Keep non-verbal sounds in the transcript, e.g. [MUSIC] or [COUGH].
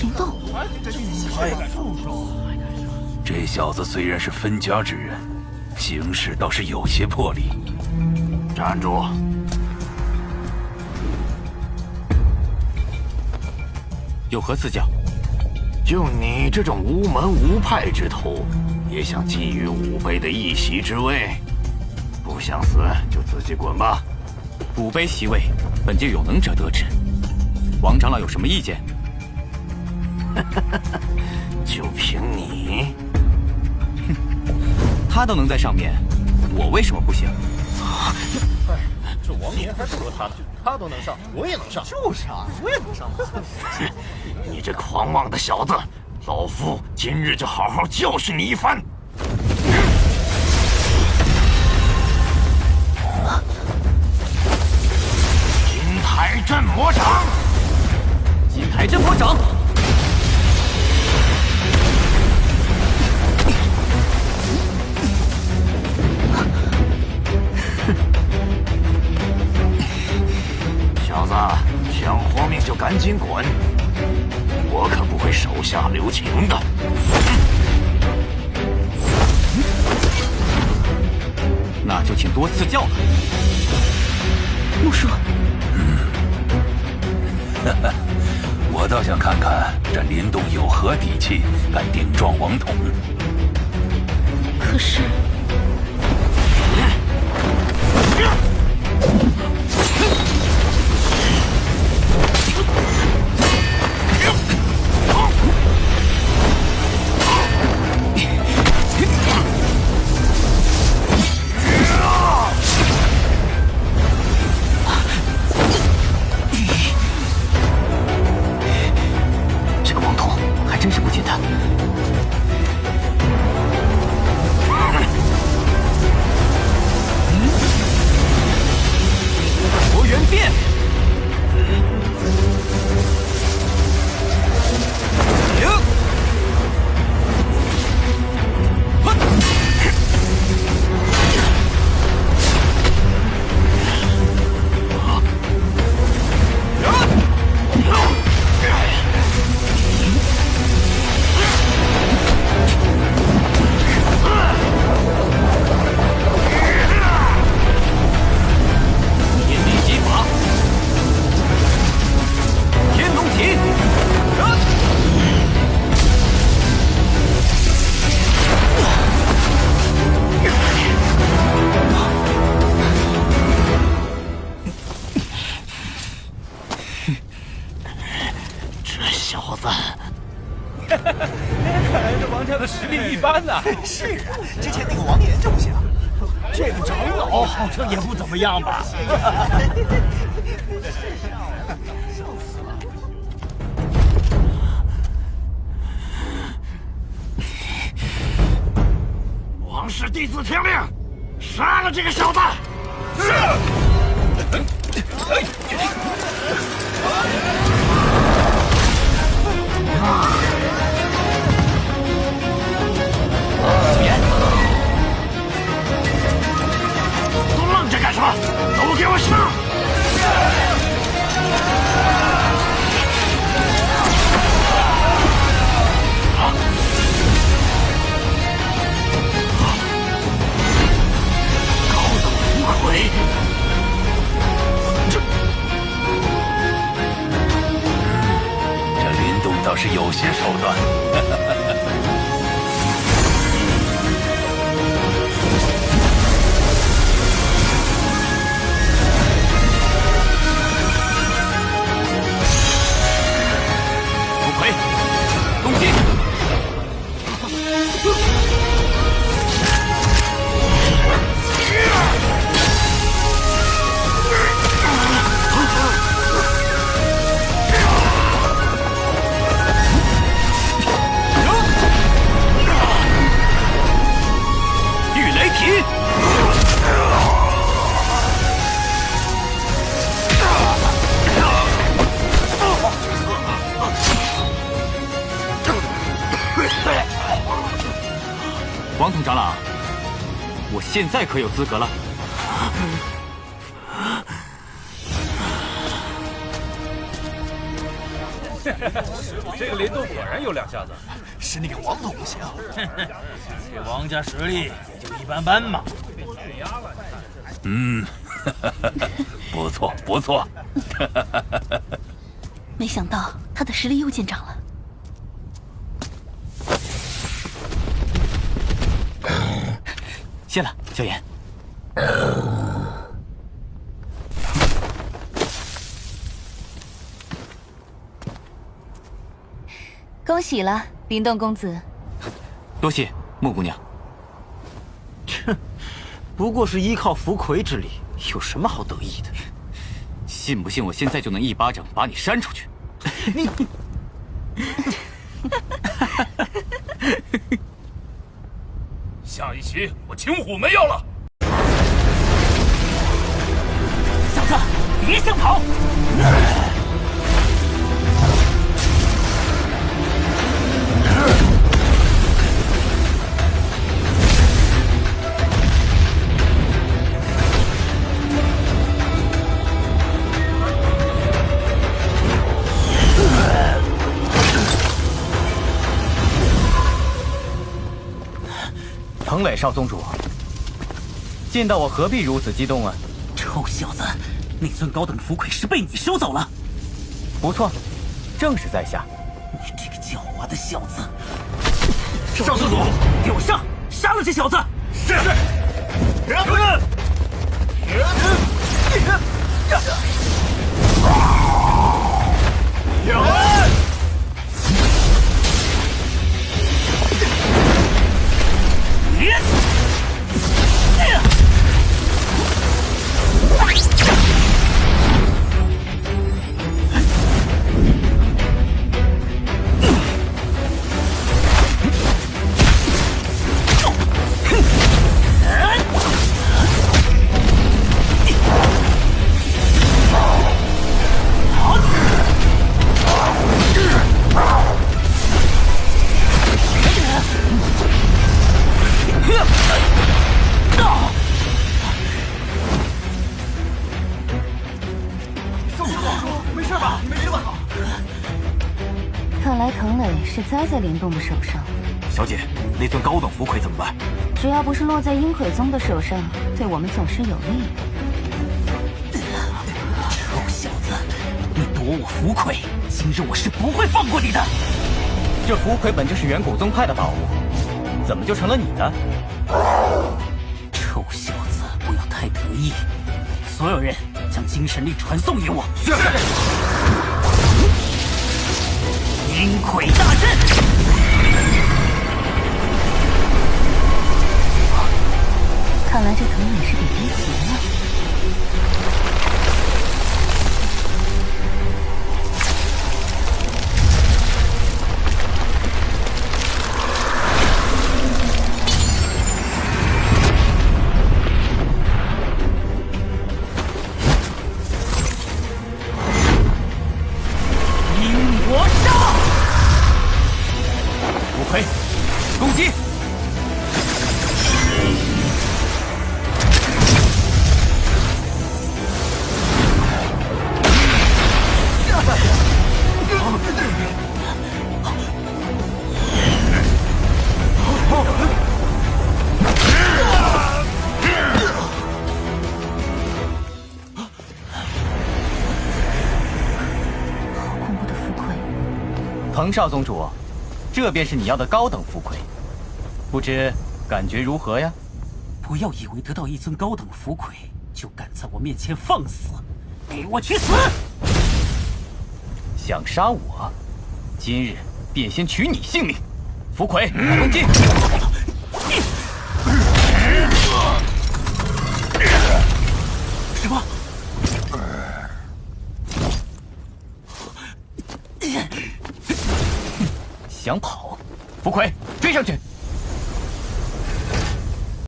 灵动，这小子虽然是分家之人，行事倒是有些魄力。站住！有何赐教？就你这种无门无派之徒，也想觊觎武碑的一席之位？不想死就自己滚吧！武碑席位，本就有能者得之。王长老有什么意见？[LAUGHS] 就凭你？哼，[LAUGHS] 他都能在上面，我为什么不行？这王爷还不如他呢，他都能 [LAUGHS] 上，我也能上。就是啊，我也能上。你这狂妄的小子，老夫今日就好好教训你一番。金台镇魔掌，金台镇魔掌。小子，想活命就赶紧滚！我可不会手下留情的。那就请多赐教了。木叔，我倒想看看这林动有何底气，敢顶撞王统。可是。是啊，之前那个王岩就不行，这个长老好像也不怎么样吧？笑死了！王氏弟子听令，杀了这个小子！是。hard. 些手段。王统长老，我现在可有资格了？[LAUGHS] 这个林动果然有两下子。是那个王总不行。这王家实力也就一般般嘛。嗯，不 [LAUGHS] 错不错。[LAUGHS] 没想到他的实力又见长了。谢了，萧炎。恭喜了，林动公子。多谢木姑娘。切，不过是依靠福魁之力，有什么好得意的？信不信我现在就能一巴掌把你扇出去？你。我青虎没有了。小子，别想跑！彭磊少宗主，见到我何必如此激动啊？臭小子，那尊高等符魁是被你收走了。不错，正是在下。你这个狡猾的小子！少宗主，给我上，杀了这小子！是。主栽在林动的手上，小姐，那尊高等符魁怎么办？只要不是落在阴魁宗的手上，对我们总是有利。臭小子，你夺我符魁，今日我是不会放过你的。这符魁本就是远古宗派的宝物，怎么就成了你的？臭小子，不要太得意。所有人将精神力传送给我。是。阴魁大阵，看来这藤本是给逼急了。彭少宗主，这便是你要的高等福魁，不知感觉如何呀？不要以为得到一尊高等福魁就敢在我面前放肆，给我去死！想杀我，今日便先取你性命。符魁，[LAUGHS] 攻击！什么？想跑，福魁追上去！